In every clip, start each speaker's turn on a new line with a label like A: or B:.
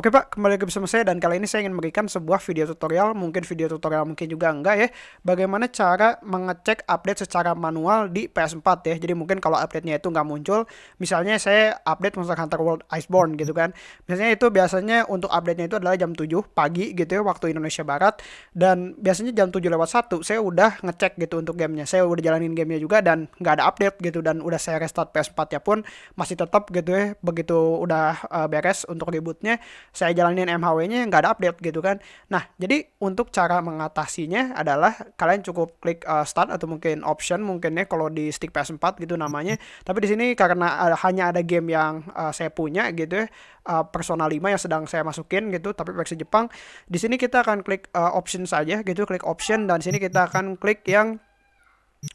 A: Oke Pak, kembali lagi bersama saya dan kali ini saya ingin memberikan sebuah video tutorial, mungkin video tutorial mungkin juga enggak ya, bagaimana cara mengecek update secara manual di PS4 ya. Jadi mungkin kalau update-nya itu nggak muncul, misalnya saya update Monster Hunter World Iceborne gitu kan. Biasanya itu biasanya untuk update-nya itu adalah jam 7 pagi gitu ya waktu Indonesia Barat dan biasanya jam 7 lewat 1 saya udah ngecek gitu untuk gamenya. Saya udah jalanin gamenya juga dan nggak ada update gitu dan udah saya restart PS4-nya pun masih tetap gitu ya begitu udah uh, beres untuk rebootnya saya jalanin MHW-nya nggak ada update gitu kan. Nah, jadi untuk cara mengatasinya adalah kalian cukup klik uh, start atau mungkin option mungkin ya kalau di stick PS4 gitu namanya. Tapi di sini karena uh, hanya ada game yang uh, saya punya gitu ya, uh, Persona 5 yang sedang saya masukin gitu, tapi versi Jepang. Di sini kita akan klik uh, option saja gitu, klik option dan sini kita akan klik yang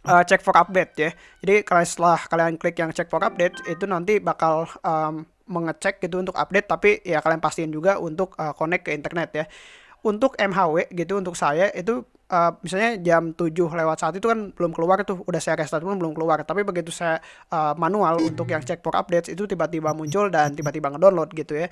A: uh, check for update ya. Jadi kalian setelah kalian klik yang check for update itu nanti bakal um, mengecek gitu untuk update tapi ya kalian pastiin juga untuk uh, connect ke internet ya. Untuk MHW gitu untuk saya itu uh, misalnya jam 7 lewat saat itu kan belum keluar tuh udah saya restart pun belum keluar tapi begitu saya uh, manual untuk yang check for updates itu tiba-tiba muncul dan tiba-tiba ngedownload gitu ya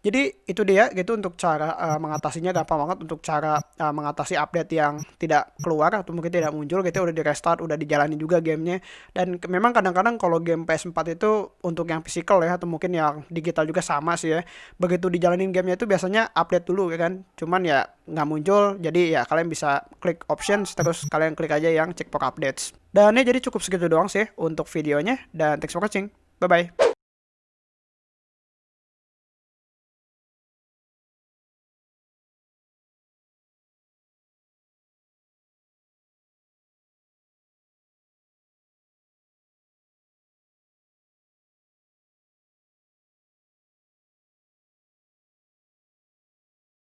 A: jadi itu dia gitu untuk cara uh, mengatasinya gampang banget untuk cara uh, mengatasi update yang tidak keluar atau mungkin tidak muncul gitu udah di restart udah dijalani juga gamenya. Dan memang kadang-kadang kalau game PS4 itu untuk yang physical ya atau mungkin yang digital juga sama sih ya. Begitu dijalanin gamenya itu biasanya update dulu ya kan. Cuman ya nggak muncul jadi ya kalian bisa klik options terus kalian klik aja yang check for updates. Dan ya jadi cukup segitu doang sih untuk videonya dan thanks for watching. Bye bye